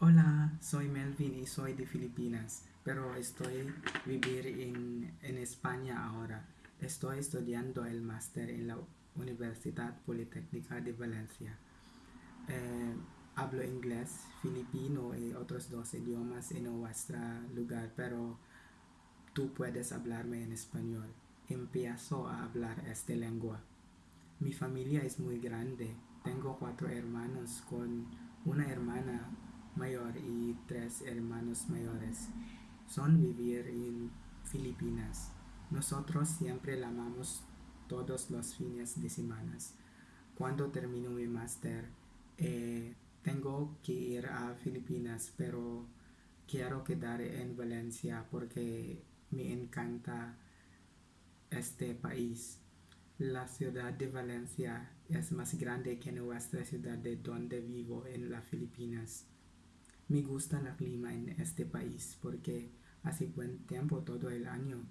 Hola, soy Melvin y soy de Filipinas, pero estoy vivir en, en España ahora. Estoy estudiando el máster en la Universidad Politécnica de Valencia. Eh, hablo inglés, filipino y otros dos idiomas en nuestro lugar, pero tú puedes hablarme en español. Empiezo a hablar esta lengua. Mi familia es muy grande. Tengo cuatro hermanos con una hermana tres hermanos mayores. Son vivir en Filipinas. Nosotros siempre la amamos todos los fines de semana. Cuando termino mi máster, eh, tengo que ir a Filipinas, pero quiero quedar en Valencia porque me encanta este país. La ciudad de Valencia es más grande que nuestra ciudad de donde vivo en las Filipinas. Me gusta el clima en este país porque hace buen tiempo todo el año,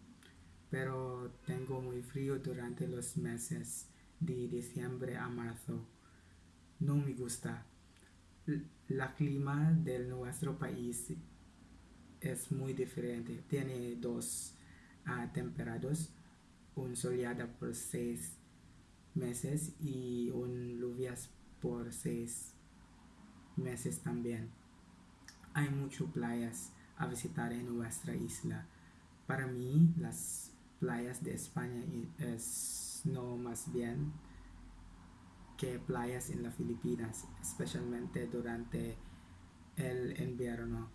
pero tengo muy frío durante los meses de diciembre a marzo. No me gusta. La clima de nuestro país es muy diferente. Tiene dos uh, temperaturas, un soleado por seis meses y un lluvias por seis meses también hay muchas playas a visitar en nuestra isla. Para mí, las playas de España es no más bien que playas en las Filipinas, especialmente durante el invierno.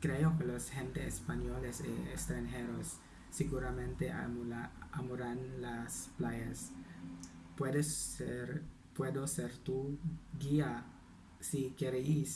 Creo que los gente españoles y extranjeros seguramente amarán las playas. Puedes ser, puedo ser tu guía si queréis.